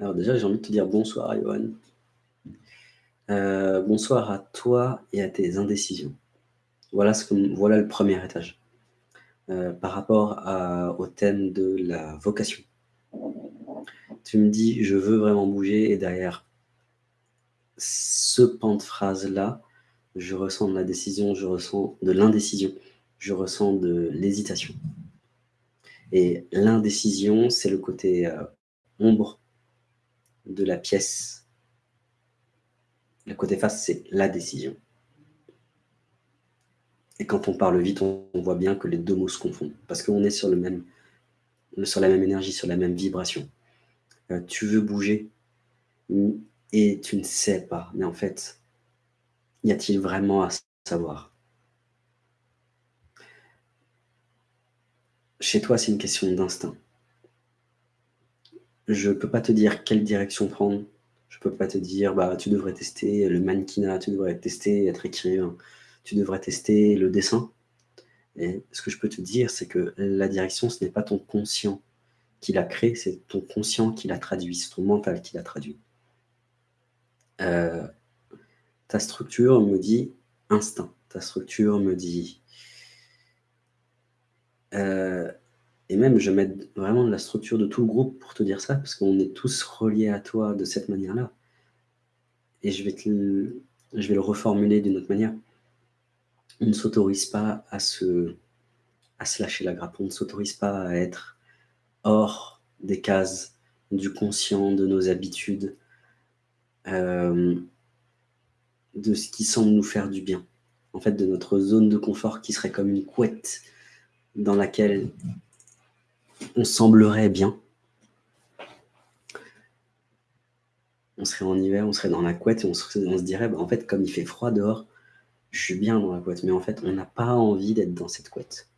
Alors déjà, j'ai envie de te dire bonsoir, Johan. Euh, bonsoir à toi et à tes indécisions. Voilà, ce que, voilà le premier étage. Euh, par rapport au thème de la vocation. Tu me dis, je veux vraiment bouger, et derrière ce pan de phrase-là, je ressens de la décision, je ressens de l'indécision, je ressens de l'hésitation. Et l'indécision, c'est le côté euh, ombre de la pièce. Le côté face, c'est la décision. Et quand on parle vite, on, voit bien que les deux mots se confondent. Parce qu'on est sur, le même, sur la même énergie, sur la même vibration. Euh, tu veux bouger et tu ne sais pas. Mais en fait, y a-t-il vraiment à savoir? Chez toi, c'est une question d'instinct. Je ne peux pas te dire quelle direction prendre. Je ne peux pas te dire, bah, tu devrais tester le mannequinat, tu devrais tester être écrivain, tu devrais tester le dessin. Et ce que je peux te dire, c'est que la direction, ce n'est pas ton conscient qui l'a créé, c'est ton conscient qui l'a traduit, c'est ton mental qui l'a traduit. Euh, ta structure me dit instinct, ta structure me dit euh, et même, je mets vraiment de la structure de tout le groupe pour te dire ça, parce qu'on est tous reliés à toi de cette manière-là. Et je vais, je vais le reformuler d'une autre manière. On ne s'autorise pas à se, à se lâcher la grappe, on ne s'autorise pas à être hors des cases du conscient, de nos habitudes, euh, de ce qui semble nous faire du bien. En fait, de notre zone de confort qui serait comme une couette dans laquelle on semblerait bien. On serait en hiver, on serait dans la couette et on se, dirait, bah, en fait, comme il fait froid dehors, je suis bien dans la couette. Mais en fait, on n'a pas envie d'être dans cette couette.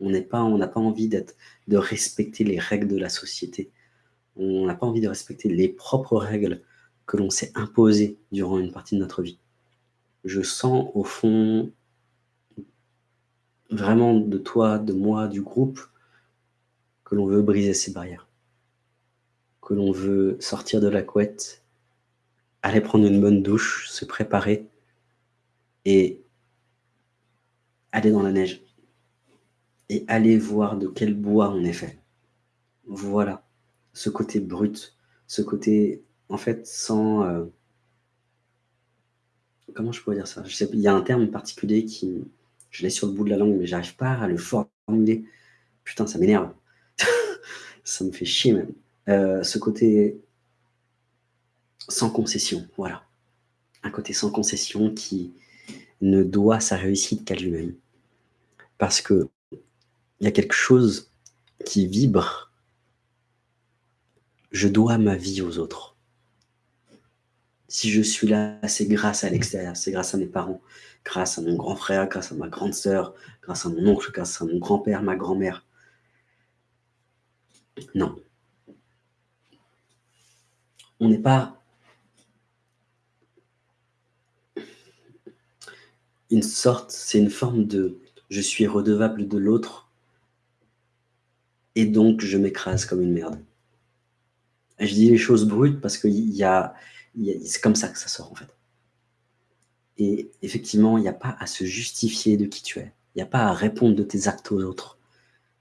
On n'a pas, pas envie de respecter les règles de la société. On n'a pas envie de respecter les propres règles que l'on s'est imposées durant une partie de notre vie. Je sens au fond vraiment de toi, de moi, du groupe, que l'on veut briser ces barrières, que l'on veut sortir de la couette, aller prendre une bonne douche, se préparer et aller dans la neige et aller voir de quel bois on est fait. Voilà, ce côté brut, ce côté, en fait, sans... Euh, comment je pourrais dire ça? Il y a un terme particulier qui... Je l'ai sur le bout de la langue, mais j'arrive pas à le formuler. Putain, ça m'énerve ça me fait chier même. Euh, ce côté sans concession, voilà. Un côté sans concession qui ne doit sa réussite qu'à lui-même. Parce que il y a quelque chose qui vibre. Je dois ma vie aux autres. Si je suis là, c'est grâce à l'extérieur, c'est grâce à mes parents, grâce à mon grand frère, grâce à ma grande sœur, grâce à mon oncle, grâce à mon grand-père, ma grand-mère. Non. On n'est pas une sorte, c'est une forme de je suis redevable de l'autre et donc je m'écrase comme une merde. je dis les choses brutes parce que c'est comme ça que ça sort en fait. Et effectivement, il n'y a pas à se justifier de qui tu es. Il n'y a pas à répondre de tes actes aux autres.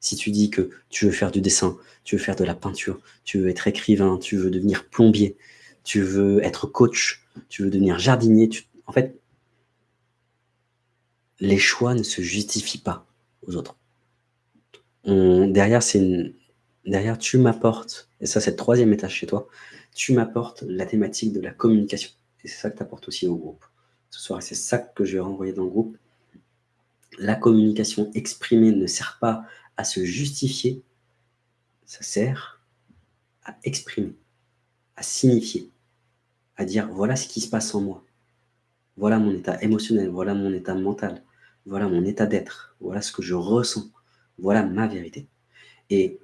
Si tu dis que tu veux faire du dessin, tu veux faire de la peinture, tu veux être écrivain, tu veux devenir plombier, tu veux être coach, tu veux devenir jardinier, en fait, les choix ne se justifient pas aux autres. derrière, c'est derrière, tu m'apportes, et ça c'est le troisième étage chez toi, tu m'apportes la thématique de la communication. Et c'est ça que tu apportes aussi au groupe. Ce soir, c'est ça que je vais renvoyer dans le groupe. La communication exprimée ne sert pas se justifier, ça sert à exprimer, à signifier, à dire voilà ce qui se passe en moi, voilà mon état émotionnel, voilà mon état mental, voilà mon état d'être, voilà ce que je ressens, voilà ma vérité. Et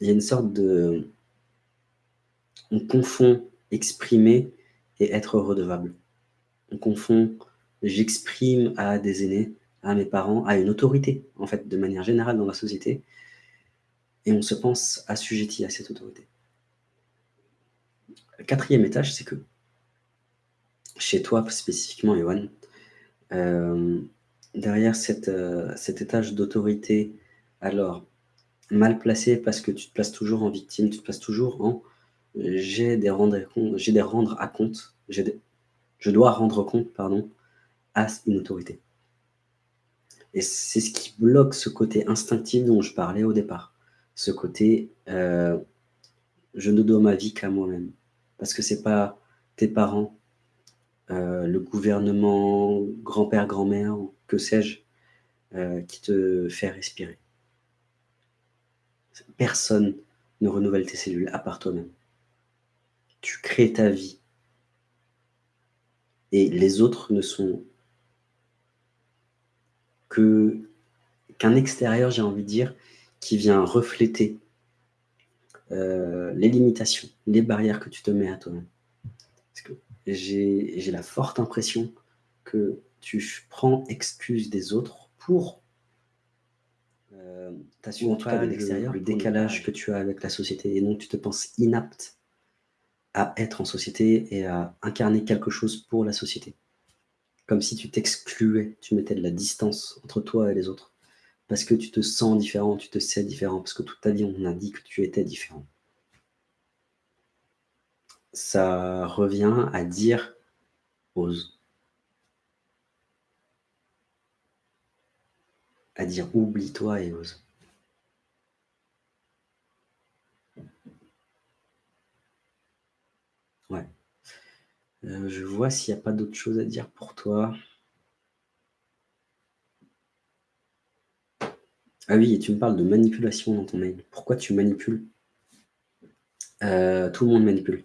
il y a une sorte de... On confond exprimer et être redevable. On confond j'exprime à des aînés à mes parents, à une autorité, en fait, de manière générale dans la société, et on se pense assujetti à cette autorité. 4e étage, c'est que chez toi spécifiquement, Yoann, hem, derrière cet, heu, cet étage d'autorité, alors mal placé parce que tu te places toujours en victime, tu te places toujours en j'ai des des rendre à compte, je dois rendre compte, pardon, à une autorité. Et c'est ce qui bloque ce côté instinctif dont je parlais au départ. Ce côté, heu, je ne dois ma vie qu'à moi-même. Parce que c'est pas tes parents, heu, le gouvernement, grand-père, grand-mère que sais-je, heu, qui te fait respirer. Personne ne renouvelle tes cellules à part toi-même. Tu crées ta vie. Et les autres ne sont qu'un extérieur, j'ai envie de dire, qui vient refléter, heu, les limitations, les barrières que tu te mets à toi-même. Parce que j'ai la forte impression que tu prends excuse des autres pour cas de l'extérieur, le décalage que tu as avec la société et donc tu te penses inapte à être en société et à incarner quelque chose pour la société. Comme si tu t'excluais, tu mettais de la distance entre toi et les autres. Parce que tu te sens différent, tu te sais différent, parce que toute ta vie, on a dit que tu étais différent. Ça revient à dire: «Ose». À dire: «Oublie-toi et ose». Heu, je vois s'il y a pas d'autres choses à dire pour toi. Ah oui et tu me parles de manipulation dans ton mail. Pourquoi tu manipules? Heu, tout le monde manipule.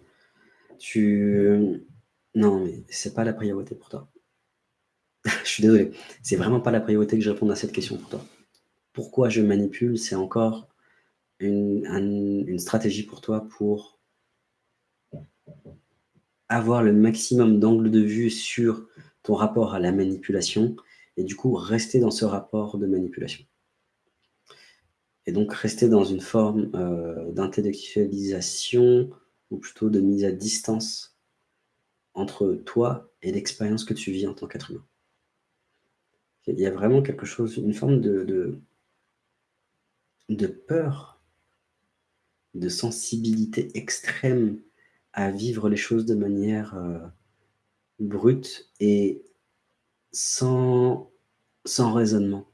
Tu non, mais c'est pas la priorité pour toi. Je suis désolé, c'est vraiment pas la priorité que je réponde à cette question pour toi. Pourquoi je manipule? C'est encore une un une stratégie pour toi pour avoir le maximum d'angle de vue sur ton rapport à la manipulation et du coup rester dans ce rapport de manipulation. Et donc rester dans une forme, heu, d'intellectualisation ou plutôt de mise à distance entre toi et l'expérience que tu vis en tant qu'être humain. Il y a vraiment quelque chose, une forme de peur, de sensibilité extrême à vivre les choses de manière, heu, brute et sans sans raisonnement,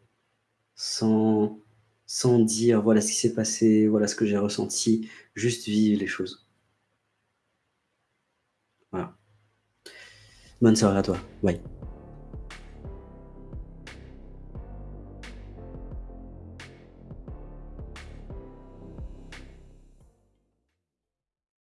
sans sans dire: «Voilà ce qui s'est passé, voilà ce que j'ai ressenti», juste vivre les choses. Voilà. Bonne soirée à toi. Bye.